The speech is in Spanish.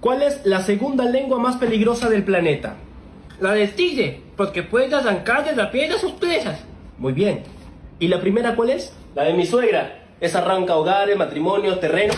¿Cuál es la segunda lengua más peligrosa del planeta? La del tigre, porque puede arrancar de la piel a sus presas. Muy bien. ¿Y la primera cuál es? La de mi suegra. Esa arranca hogares, matrimonios, terrenos.